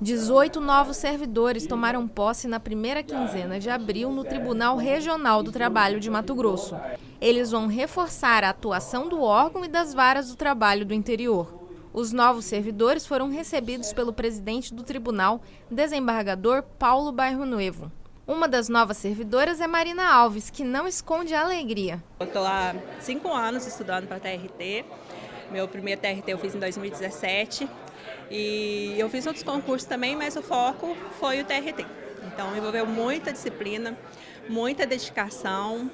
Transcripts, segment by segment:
18 novos servidores tomaram posse na primeira quinzena de abril no Tribunal Regional do Trabalho de Mato Grosso. Eles vão reforçar a atuação do órgão e das varas do trabalho do interior. Os novos servidores foram recebidos pelo presidente do tribunal, desembargador Paulo Bairro Nuevo. Uma das novas servidoras é Marina Alves, que não esconde a alegria. Estou há cinco anos estudando para TRT. Meu primeiro TRT eu fiz em 2017 e eu fiz outros concursos também, mas o foco foi o TRT. Então envolveu muita disciplina, muita dedicação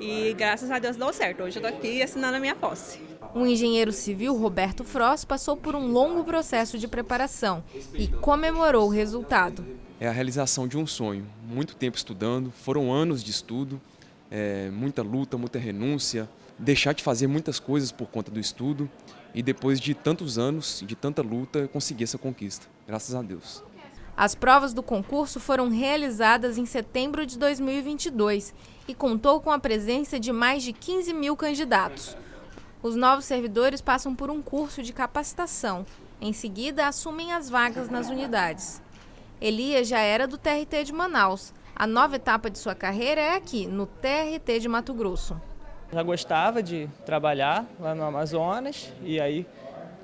e graças a Deus deu certo. Hoje eu estou aqui assinando a minha posse. O engenheiro civil Roberto Frost passou por um longo processo de preparação e comemorou o resultado. É a realização de um sonho. Muito tempo estudando, foram anos de estudo, é, muita luta, muita renúncia, deixar de fazer muitas coisas por conta do estudo e depois de tantos anos, de tanta luta, conseguir essa conquista, graças a Deus. As provas do concurso foram realizadas em setembro de 2022 e contou com a presença de mais de 15 mil candidatos. Os novos servidores passam por um curso de capacitação. Em seguida, assumem as vagas nas unidades. Elias já era do TRT de Manaus. A nova etapa de sua carreira é aqui, no TRT de Mato Grosso. Já gostava de trabalhar lá no Amazonas e aí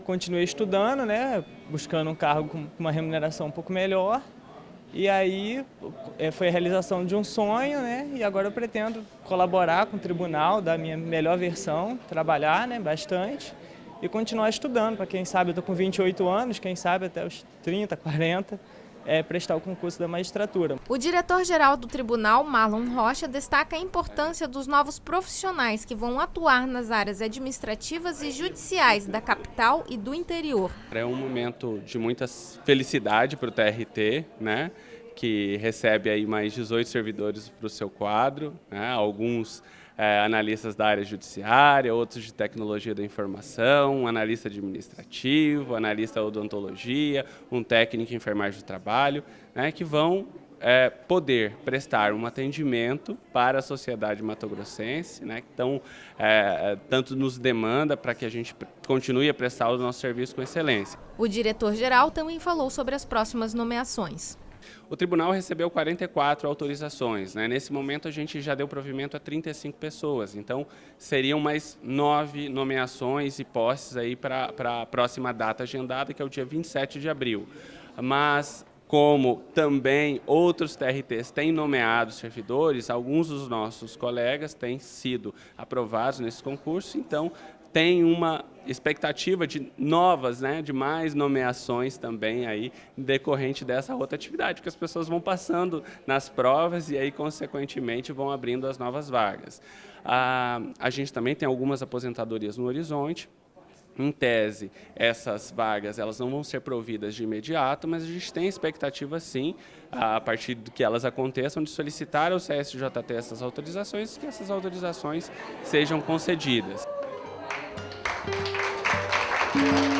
continuei estudando, né, buscando um cargo com uma remuneração um pouco melhor. E aí é, foi a realização de um sonho, né? E agora eu pretendo colaborar com o tribunal, dar a minha melhor versão, trabalhar né, bastante e continuar estudando. Para quem sabe, eu estou com 28 anos, quem sabe até os 30, 40 é, prestar o concurso da magistratura. O diretor-geral do tribunal, Marlon Rocha, destaca a importância dos novos profissionais que vão atuar nas áreas administrativas e judiciais da capital e do interior. É um momento de muita felicidade para o TRT, né? que recebe aí mais 18 servidores para o seu quadro, né? alguns é, analistas da área judiciária, outros de tecnologia da informação, um analista administrativo, analista odontologia, um técnico em enfermagem do trabalho, né? que vão é, poder prestar um atendimento para a sociedade matogrossense, né, que tão, é, tanto nos demanda para que a gente continue a prestar o nosso serviço com excelência. O diretor-geral também falou sobre as próximas nomeações. O tribunal recebeu 44 autorizações. Né? Nesse momento, a gente já deu provimento a 35 pessoas. Então, seriam mais nove nomeações e posses para a próxima data agendada, que é o dia 27 de abril. Mas como também outros TRTs têm nomeado servidores, alguns dos nossos colegas têm sido aprovados nesse concurso, então tem uma expectativa de novas, né, de mais nomeações também aí decorrente dessa rotatividade, porque as pessoas vão passando nas provas e aí consequentemente vão abrindo as novas vagas. A, a gente também tem algumas aposentadorias no horizonte, em tese, essas vagas elas não vão ser providas de imediato, mas a gente tem expectativa sim, a partir do que elas aconteçam, de solicitar ao CSJT essas autorizações que essas autorizações sejam concedidas. Thank you.